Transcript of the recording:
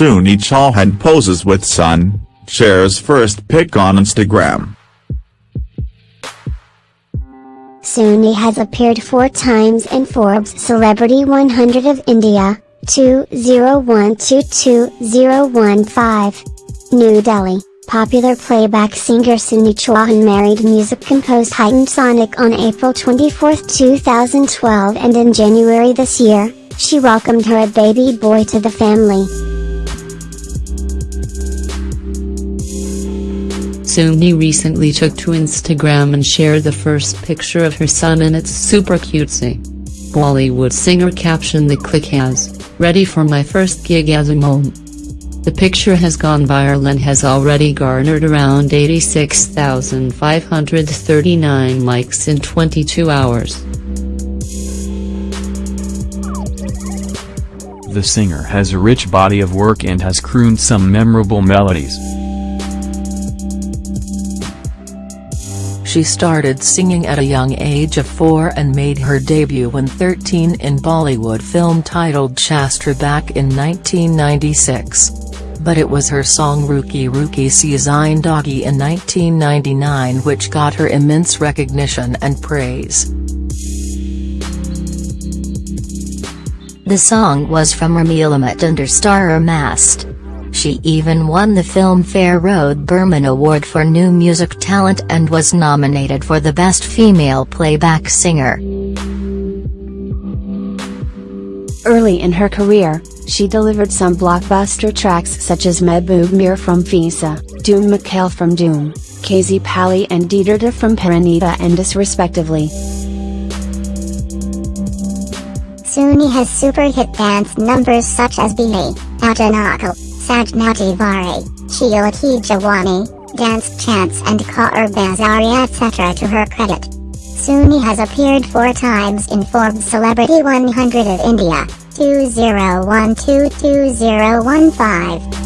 Sunny Chauhan poses with son, shares first pic on Instagram. Sunny has appeared four times in Forbes Celebrity 100 of India, 2012-2015. New Delhi, popular playback singer Sunny Chauhan married music composer Hitesh Sonik on April 24, 2012 and in January this year, she welcomed her baby boy to the family. Sunny recently took to Instagram and shared the first picture of her son and it's super cutesy. Bollywood singer captioned the click as, ready for my first gig as a mom. The picture has gone viral and has already garnered around 86,539 likes in 22 hours. The singer has a rich body of work and has crooned some memorable melodies. She started singing at a young age of 4 and made her debut when 13 in Bollywood film titled Shastra back in 1996. But it was her song Ruki Ruki Zindagi in 1999 which got her immense recognition and praise. The song was from Rameelamat under Star Mast. She even won the Filmfare R. D. Burman Award for New Music Talent and was nominated for the Best Female Playback Singer. Early in her career, she delivered some blockbuster tracks such as Mehboob Mere from Fiza, Dhoom Machale from Dhoom, Kazi Pali and Dieter from Parineeta and Us respectively. Sunny has super hit dance numbers such as Bili, Ajanako, Sajnati Vari, Chilati Jawani, Dance Chance and Kaur Bazari etc. to her credit. Sunny has appeared four times in Forbes Celebrity 100 of India, 2012-2015.